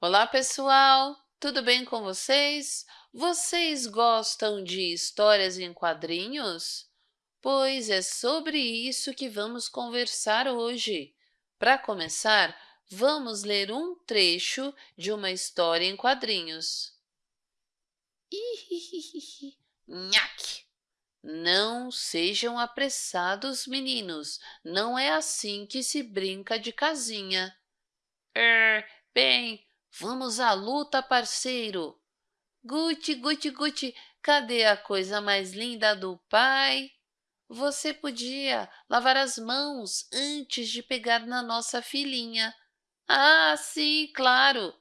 Olá, pessoal! Tudo bem com vocês? Vocês gostam de histórias em quadrinhos? Pois é sobre isso que vamos conversar hoje. Para começar, vamos ler um trecho de uma história em quadrinhos. Nhaque! Não sejam apressados, meninos. Não é assim que se brinca de casinha. Er, bem, Vamos à luta, parceiro! Guti, Guti, Guti, cadê a coisa mais linda do pai? Você podia lavar as mãos antes de pegar na nossa filhinha. Ah, sim, claro!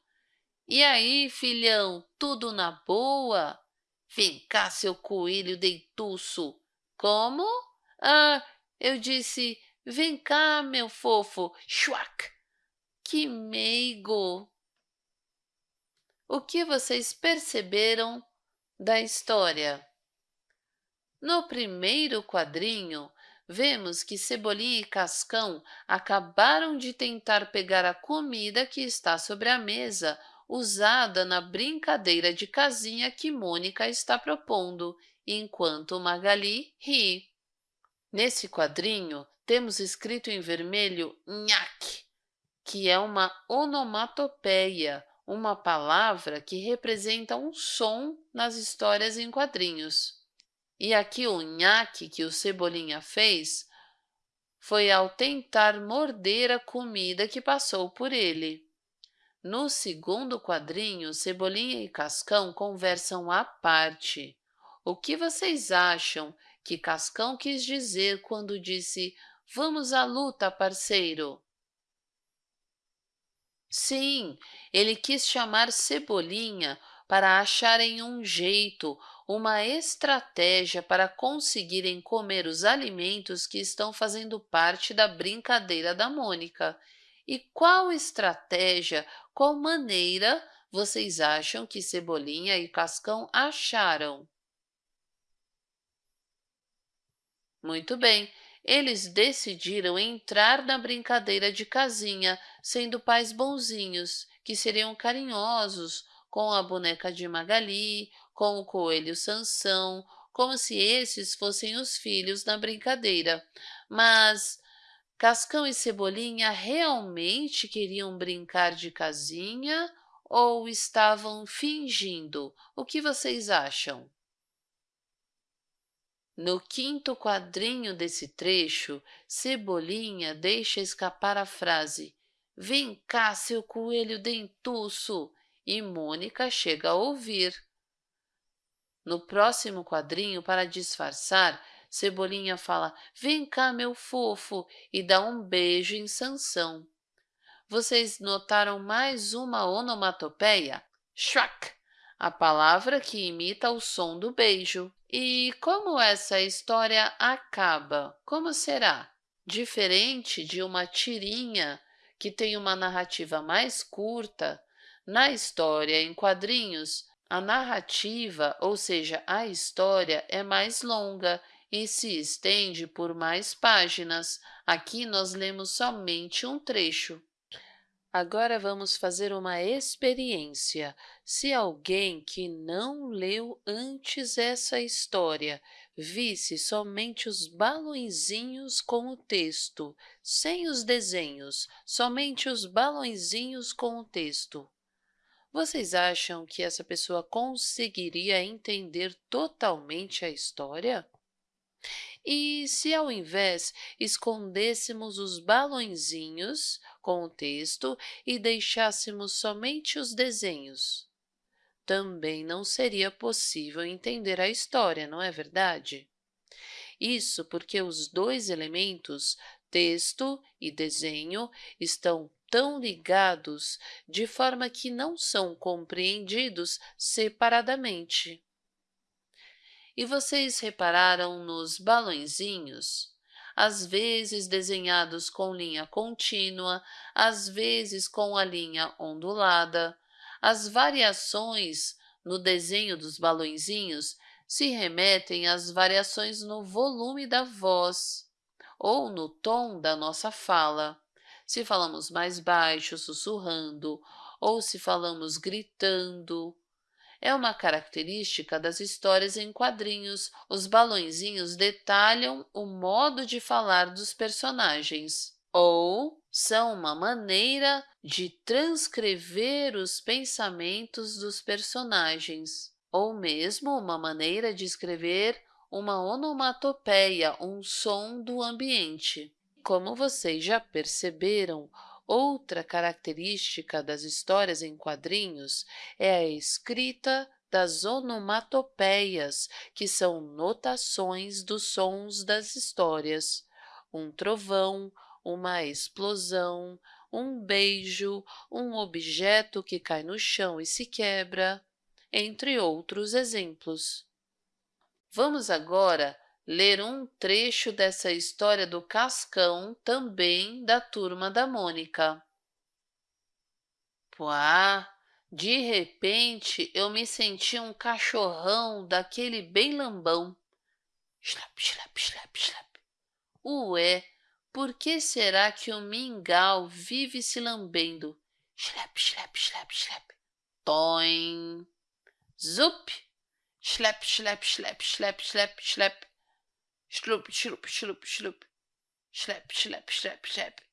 E aí, filhão, tudo na boa? Vem cá, seu coelho deituço. Como? Ah, eu disse, vem cá, meu fofo. Chuac! Que meigo! O que vocês perceberam da história? No primeiro quadrinho, vemos que Cebolinha e Cascão acabaram de tentar pegar a comida que está sobre a mesa, usada na brincadeira de casinha que Mônica está propondo, enquanto Magali ri. Nesse quadrinho, temos escrito em vermelho nhaque, que é uma onomatopeia, uma palavra que representa um som nas histórias em quadrinhos. E aqui o nhaque que o Cebolinha fez foi ao tentar morder a comida que passou por ele. No segundo quadrinho, Cebolinha e Cascão conversam à parte. O que vocês acham que Cascão quis dizer quando disse Vamos à luta, parceiro? Sim, ele quis chamar Cebolinha para acharem um jeito, uma estratégia para conseguirem comer os alimentos que estão fazendo parte da brincadeira da Mônica. E qual estratégia, qual maneira vocês acham que Cebolinha e Cascão acharam? Muito bem, eles decidiram entrar na brincadeira de casinha, sendo pais bonzinhos, que seriam carinhosos com a boneca de Magali, com o coelho Sansão, como se esses fossem os filhos na brincadeira. Mas Cascão e Cebolinha realmente queriam brincar de casinha ou estavam fingindo? O que vocês acham? No quinto quadrinho desse trecho, Cebolinha deixa escapar a frase Vem cá, seu coelho dentuço! E Mônica chega a ouvir. No próximo quadrinho, para disfarçar, Cebolinha fala Vem cá, meu fofo! e dá um beijo em Sansão. Vocês notaram mais uma onomatopeia? Shrak! A palavra que imita o som do beijo. E como essa história acaba? Como será? Diferente de uma tirinha que tem uma narrativa mais curta, na história em quadrinhos, a narrativa, ou seja, a história, é mais longa e se estende por mais páginas. Aqui nós lemos somente um trecho. Agora vamos fazer uma experiência. Se alguém que não leu antes essa história visse somente os balõezinhos com o texto, sem os desenhos, somente os balõezinhos com o texto, vocês acham que essa pessoa conseguiria entender totalmente a história? E se ao invés escondêssemos os balõezinhos com o texto e deixássemos somente os desenhos? Também não seria possível entender a história, não é verdade? Isso porque os dois elementos, texto e desenho, estão tão ligados de forma que não são compreendidos separadamente. E vocês repararam nos balõezinhos? Às vezes desenhados com linha contínua, às vezes com a linha ondulada. As variações no desenho dos balõezinhos se remetem às variações no volume da voz ou no tom da nossa fala. Se falamos mais baixo, sussurrando, ou se falamos gritando. É uma característica das histórias em quadrinhos. Os balõezinhos detalham o modo de falar dos personagens. Ou são uma maneira de transcrever os pensamentos dos personagens. Ou mesmo uma maneira de escrever uma onomatopeia, um som do ambiente. Como vocês já perceberam, outra característica das histórias em quadrinhos é a escrita das onomatopeias, que são notações dos sons das histórias. Um trovão, uma explosão, um beijo, um objeto que cai no chão e se quebra, entre outros exemplos. Vamos agora ler um trecho dessa história do Cascão, também da Turma da Mônica. Puá, de repente eu me senti um cachorrão daquele bem lambão. Schlap, schlap, schlap, schlap. Ué, por que será que o mingau vive se lambendo? Schlap, schlap, schlap, schlap. Toim. Zup. Schlap, schlap, schlap, schlap, schlap, schlap. Schlup, schlup, schlup, schlup. Schlep, schlep, schlep, schlep.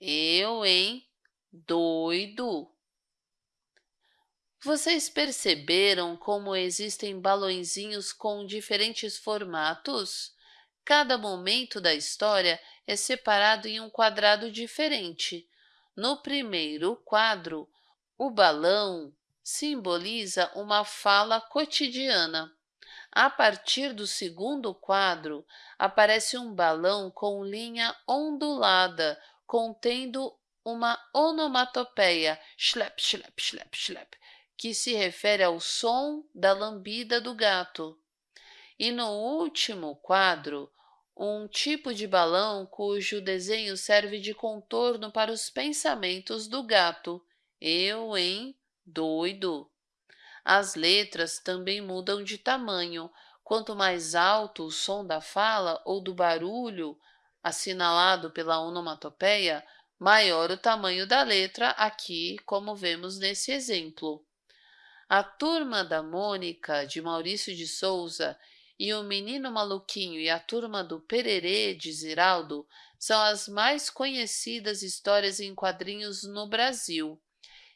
Eu, hein? Doido. Vocês perceberam como existem balõezinhos com diferentes formatos? Cada momento da história é separado em um quadrado diferente. No primeiro quadro, o balão simboliza uma fala cotidiana. A partir do segundo quadro, aparece um balão com linha ondulada, contendo uma onomatopeia, schlep, schlep, schlep, schlep, que se refere ao som da lambida do gato. E no último quadro, um tipo de balão cujo desenho serve de contorno para os pensamentos do gato. Eu, hein? Doido! As letras também mudam de tamanho. Quanto mais alto o som da fala ou do barulho assinalado pela onomatopeia, maior o tamanho da letra aqui, como vemos nesse exemplo. A Turma da Mônica, de Maurício de Souza, e o Menino Maluquinho e a Turma do Pererê, de Ziraldo, são as mais conhecidas histórias em quadrinhos no Brasil.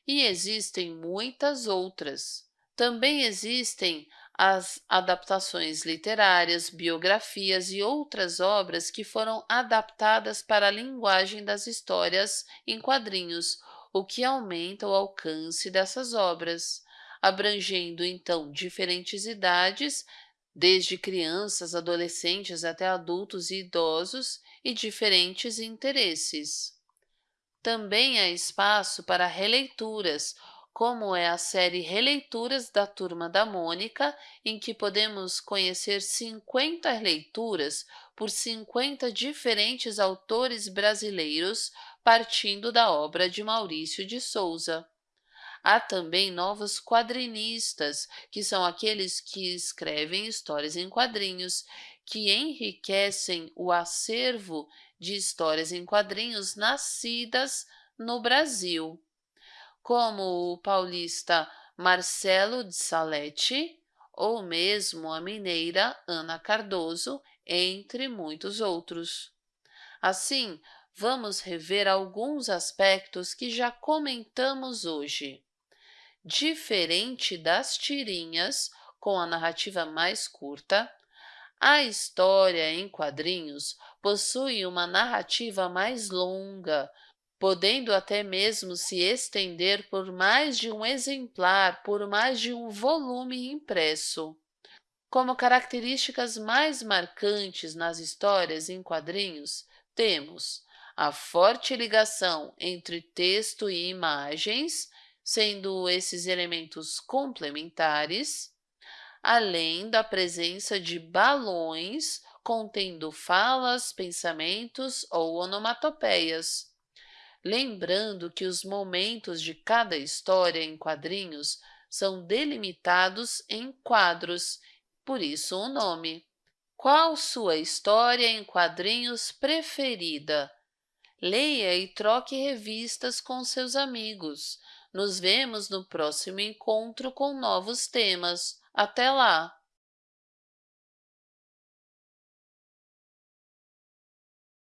E existem muitas outras. Também existem as adaptações literárias, biografias e outras obras que foram adaptadas para a linguagem das histórias em quadrinhos, o que aumenta o alcance dessas obras, abrangendo então diferentes idades, desde crianças, adolescentes até adultos e idosos, e diferentes interesses. Também há espaço para releituras, como é a série Releituras da Turma da Mônica, em que podemos conhecer 50 leituras por 50 diferentes autores brasileiros, partindo da obra de Maurício de Souza. Há também novos quadrinistas, que são aqueles que escrevem histórias em quadrinhos, que enriquecem o acervo de histórias em quadrinhos nascidas no Brasil como o paulista Marcelo de Salete ou mesmo a mineira Ana Cardoso, entre muitos outros. Assim, vamos rever alguns aspectos que já comentamos hoje. Diferente das tirinhas, com a narrativa mais curta, a história em quadrinhos possui uma narrativa mais longa, podendo até mesmo se estender por mais de um exemplar, por mais de um volume impresso. Como características mais marcantes nas histórias em quadrinhos, temos a forte ligação entre texto e imagens, sendo esses elementos complementares, além da presença de balões contendo falas, pensamentos ou onomatopeias, lembrando que os momentos de cada história em quadrinhos são delimitados em quadros, por isso o nome. Qual sua história em quadrinhos preferida? Leia e troque revistas com seus amigos. Nos vemos no próximo encontro com novos temas. Até lá!